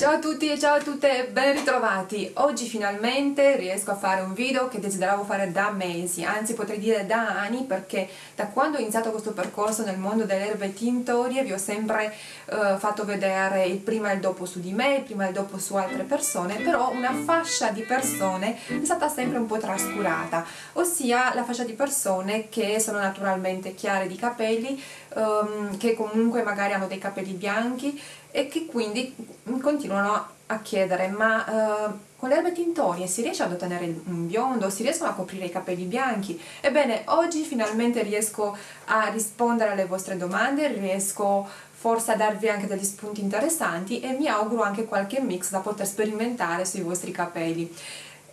Ciao a tutti e ciao a tutte, ben ritrovati! Oggi finalmente riesco a fare un video che desideravo fare da mesi, anzi potrei dire da anni perché da quando ho iniziato questo percorso nel mondo delle erbe tintorie vi ho sempre eh, fatto vedere il prima e il dopo su di me, il prima e il dopo su altre persone, però una fascia di persone è stata sempre un po' trascurata, ossia la fascia di persone che sono naturalmente chiare di capelli, ehm, che comunque magari hanno dei capelli bianchi e che quindi continuano a chiedere ma uh, con le erbe tintorie si riesce ad ottenere un biondo, si riescono a coprire i capelli bianchi? Ebbene, oggi finalmente riesco a rispondere alle vostre domande, riesco forse a darvi anche degli spunti interessanti e mi auguro anche qualche mix da poter sperimentare sui vostri capelli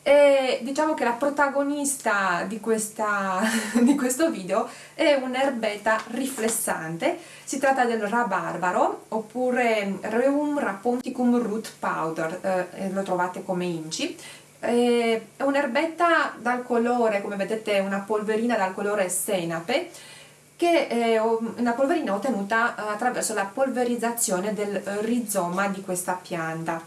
e diciamo che la protagonista di, questa, di questo video è un'erbetta riflessante. Si tratta del rabarbaro oppure Reum raponticum root powder eh, lo trovate come inci. È un'erbetta dal colore come vedete una polverina dal colore senape che è una polverina ottenuta attraverso la polverizzazione del rizoma di questa pianta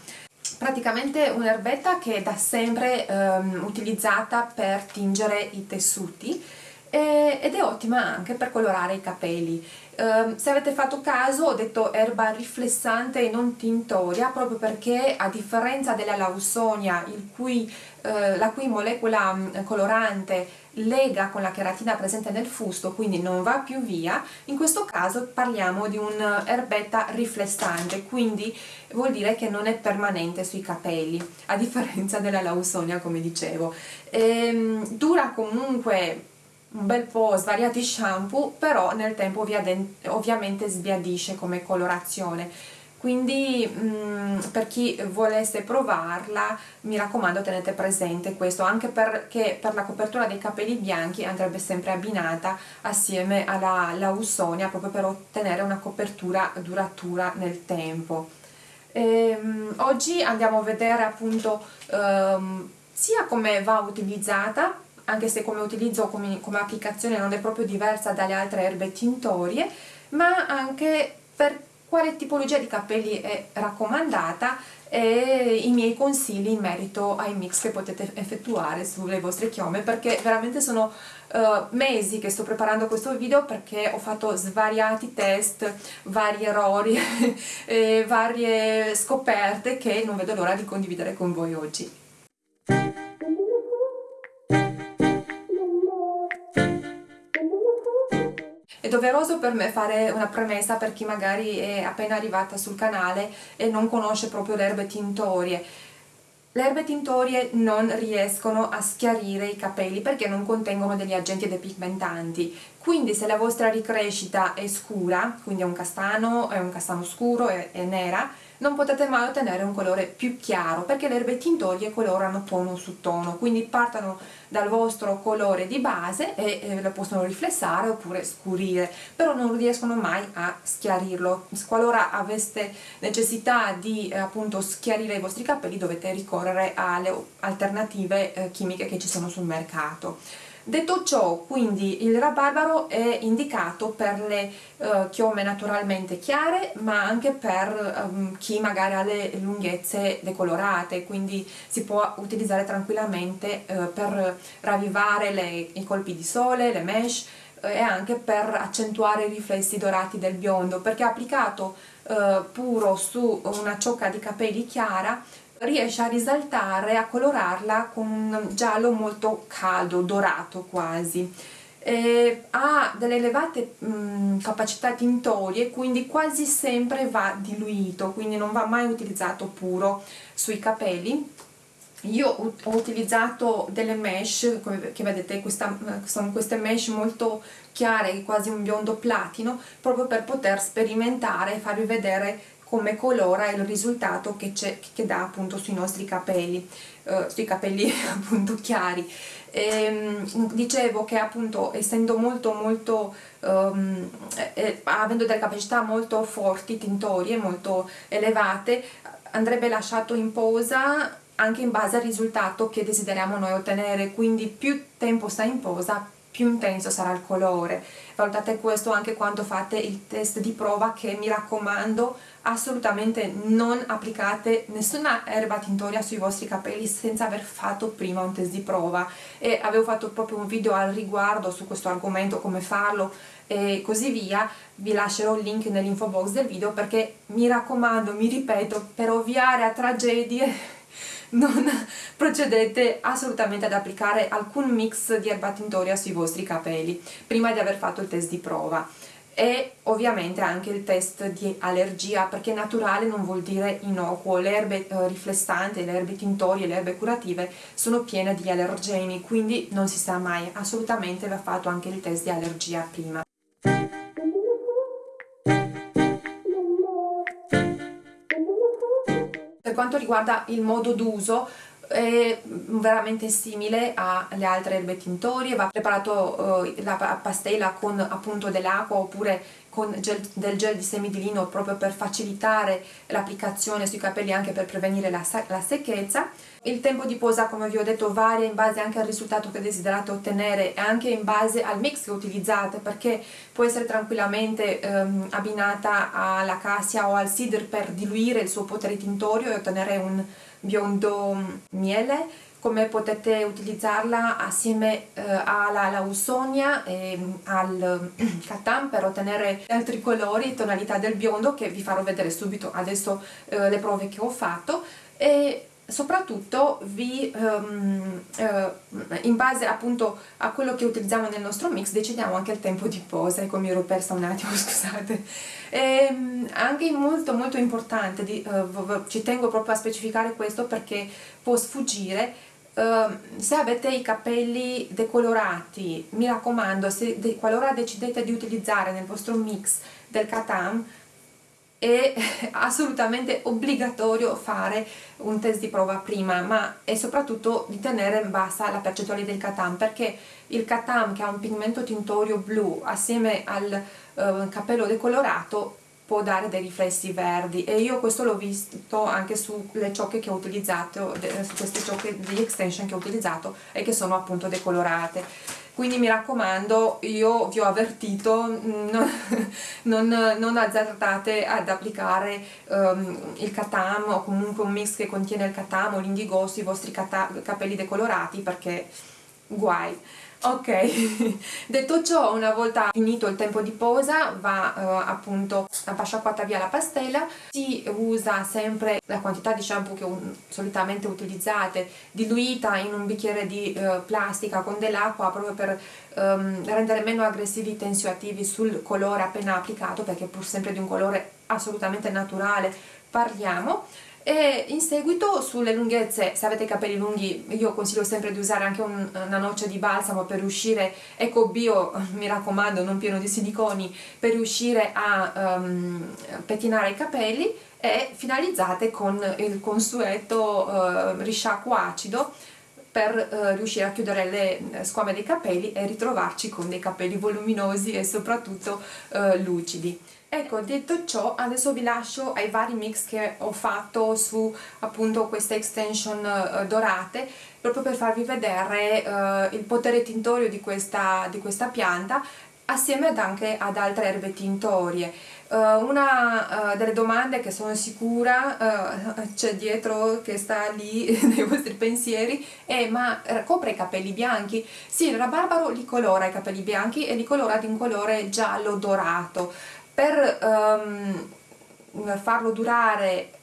praticamente un'erbetta che è da sempre um, utilizzata per tingere i tessuti e, ed è ottima anche per colorare i capelli. Um, se avete fatto caso ho detto erba riflessante e non tintoria proprio perché a differenza della lausonia cui, uh, la cui molecola um, colorante lega con la cheratina presente nel fusto quindi non va più via. In questo caso parliamo di un'erbetta riflessante quindi vuol dire che non è permanente sui capelli a differenza della lausonia come dicevo. Ehm, dura comunque un bel po' svariati shampoo però nel tempo ovviamente sbiadisce come colorazione quindi mh, mm, per chi volesse provarla mi raccomando tenete presente questo anche perché per la copertura dei capelli bianchi andrebbe sempre abbinata assieme alla lausonia proprio per ottenere una copertura duratura nel tempo. Ehm, oggi andiamo a vedere appunto ehm, sia come va utilizzata anche se come utilizzo come, come applicazione non è proprio diversa dalle altre erbe tintorie ma anche per quale tipologia di capelli è raccomandata e i miei consigli in merito ai mix che potete effettuare sulle vostre chiome perché veramente sono uh, mesi che sto preparando questo video perché ho fatto svariati test, vari errori varie scoperte che non vedo l'ora di condividere con voi oggi. Doveroso per me fare una premessa per chi magari è appena arrivata sul canale e non conosce proprio le erbe tintorie. Le erbe tintorie non riescono a schiarire i capelli perché non contengono degli agenti depigmentanti, quindi se la vostra ricrescita è scura, quindi è un castano, è un castano scuro, è, è nera, non potete mai ottenere un colore più chiaro perché le erbe tintorie colorano tono su tono quindi partono dal vostro colore di base e eh, lo possono riflessare oppure scurire però non riescono mai a schiarirlo. Qualora aveste necessità di eh, appunto schiarire i vostri capelli dovete ricorrere alle alternative eh, chimiche che ci sono sul mercato Detto ciò, quindi il rabarbaro è indicato per le uh, chiome naturalmente chiare, ma anche per um, chi magari ha le lunghezze decolorate, quindi si può utilizzare tranquillamente uh, per ravvivare le, i colpi di sole, le mesh, uh, e anche per accentuare i riflessi dorati del biondo, perché applicato puro su una ciocca di capelli chiara riesce a risaltare, a colorarla con un giallo molto caldo, dorato quasi. Eh, ha delle elevate mh, capacità tintorie quindi quasi sempre va diluito quindi non va mai utilizzato puro sui capelli io ho utilizzato delle mesh che vedete questa, sono queste mesh molto chiare quasi un biondo platino proprio per poter sperimentare e farvi vedere come colora il risultato che, che dà appunto sui nostri capelli, eh, sui capelli appunto chiari. E, ehm, dicevo che appunto essendo molto molto um, eh, avendo delle capacità molto forti, tintorie, molto elevate, andrebbe lasciato in posa anche in base al risultato che desideriamo noi ottenere, quindi più tempo sta in posa più intenso sarà il colore. Valutate questo anche quando fate il test di prova che mi raccomando assolutamente non applicate nessuna erba tintoria sui vostri capelli senza aver fatto prima un test di prova. E avevo fatto proprio un video al riguardo su questo argomento come farlo e così via. Vi lascerò il link nell'info box del video perché mi raccomando, mi ripeto, per ovviare a tragedie non procedete assolutamente ad applicare alcun mix di erba tintoria sui vostri capelli prima di aver fatto il test di prova. E ovviamente anche il test di allergia perché naturale non vuol dire innocuo. Le erbe eh, riflessanti, le erbe tintorie, le erbe curative sono piene di allergeni quindi non si sa mai. Assolutamente va fatto anche il test di allergia prima per quanto riguarda il modo d'uso è veramente simile alle altre erbe tintorie, va preparato eh, la pastella con appunto dell'acqua oppure con gel, del gel di semi di lino proprio per facilitare l'applicazione sui capelli anche per prevenire la, la, secchezza. Il tempo di posa come vi ho detto varia in base anche al risultato che desiderate ottenere e anche in base al mix che utilizzate perché può essere tranquillamente ehm, abbinata alla cassia o al cider per diluire il suo potere tintorio e ottenere un biondo miele come potete utilizzarla assieme eh, alla lausonia e al catan per ottenere altri colori e tonalità del biondo che vi farò vedere subito. Adesso eh, le prove che ho fatto. E soprattutto vi, um, uh, in base appunto a quello che utilizziamo nel nostro mix decidiamo anche il tempo di posa. Ecco mi ero persa un attimo scusate. E, um, anche molto molto importante di, uh, ci tengo proprio a specificare questo perché può sfuggire. Uh, se avete i capelli decolorati mi raccomando se de qualora decidete di utilizzare nel vostro mix del Katam è assolutamente obbligatorio fare un test di prova prima ma è soprattutto di tenere bassa la percentuale del catam perché il catam che ha un pigmento tintorio blu assieme al uh, capello decolorato può dare dei riflessi verdi. E io questo l'ho visto anche sulle ciocche che ho utilizzato, su queste ciocche di extension che ho utilizzato e che sono appunto decolorate quindi mi raccomando io vi ho avvertito non, non, non azzardate ad applicare um, il katam o comunque un mix che contiene il katam o l'indigo sui vostri capelli decolorati perché guai. Ok. Detto ciò una volta finito il tempo di posa va uh, appunto sciacquata via la pastella. Si usa sempre la quantità di shampoo che un, solitamente utilizzate diluita in un bicchiere di uh, plastica con dell'acqua proprio per um, rendere meno aggressivi i tensioattivi sul colore appena applicato perché pur sempre di un colore assolutamente naturale. Parliamo e in seguito sulle lunghezze, se avete capelli lunghi io consiglio sempre di usare anche un, una noce di balsamo per riuscire, ecco bio mi raccomando non pieno di siliconi, per riuscire a um, pettinare i capelli e finalizzate con il consueto uh, risciacquo acido per uh, riuscire a chiudere le squame dei capelli e ritrovarci con dei capelli voluminosi e soprattutto uh, lucidi. Ecco, detto ciò, adesso vi lascio ai vari mix che ho fatto su appunto queste extension uh, dorate, proprio per farvi vedere uh, il potere tintorio di questa, di questa pianta assieme ad anche ad altre erbe tintorie. Uh, una uh, delle domande che sono sicura uh, c'è dietro che sta lì nei vostri pensieri è ma copre i capelli bianchi? Sì, il rabarbaro li colora i capelli bianchi e li colora di un colore giallo dorato per um, farlo durare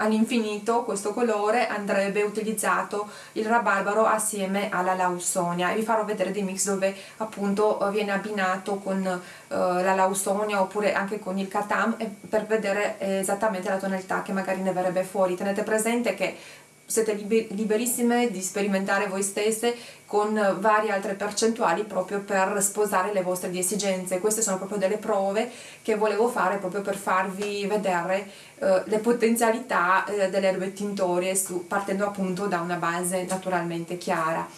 all'infinito questo colore andrebbe utilizzato il rabarbaro assieme alla lausonia. E vi farò vedere dei mix dove appunto viene abbinato con uh, la lausonia oppure anche con il katam per vedere esattamente la tonalità che magari ne verrebbe fuori. Tenete presente che siete liberissime di sperimentare voi stesse con varie altre percentuali proprio per sposare le vostre esigenze. Queste sono proprio delle prove che volevo fare proprio per farvi vedere eh, le potenzialità eh, delle erbe tintorie su, partendo appunto da una base naturalmente chiara.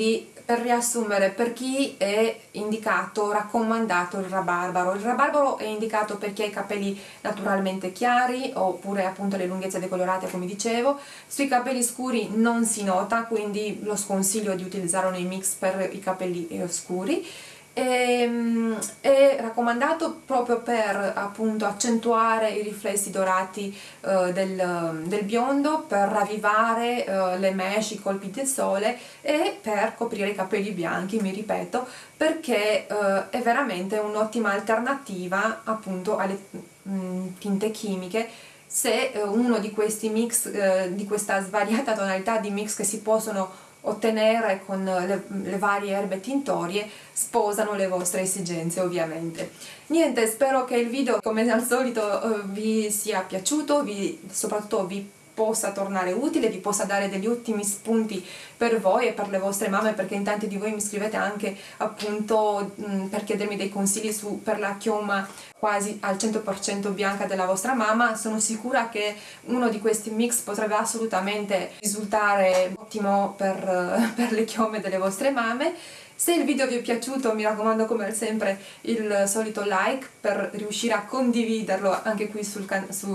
Quindi per riassumere per chi è indicato, raccomandato il rabarbaro. Il rabarbaro è indicato per chi ha i capelli naturalmente chiari oppure appunto le lunghezze decolorate come dicevo. Sui capelli scuri non si nota quindi lo sconsiglio di utilizzarlo nei mix per i capelli eh, scuri e, ehm, è raccomandato proprio per appunto accentuare i riflessi dorati uh, del, del, biondo, per ravvivare uh, le mesh, i colpi del sole e per coprire i capelli bianchi, mi ripeto, perché uh, è veramente un'ottima alternativa appunto alle mh, mm, tinte chimiche. Se uno di questi mix, di questa svariata tonalità di mix che si possono ottenere con le, le, varie erbe tintorie sposano le vostre esigenze ovviamente. Niente, spero che il video come al solito eh, vi sia piaciuto, vi, soprattutto vi possa tornare utile, vi possa dare degli ottimi spunti per voi e per le vostre mamme perché in tanti di voi mi scrivete anche appunto mh, per chiedermi dei consigli su, per la chioma quasi al 100% bianca della vostra mamma sono sicura che uno di questi mix potrebbe assolutamente risultare ottimo per, per le chiome delle vostre mamme se il video vi è piaciuto mi raccomando come sempre il solito like per riuscire a condividerlo anche qui su,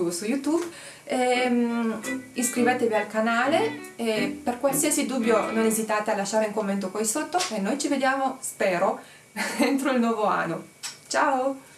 su YouTube e, um, iscrivetevi al canale e per qualsiasi dubbio non esitate a lasciare un commento qui sotto e noi ci vediamo, spero, entro il nuovo anno. Ciao!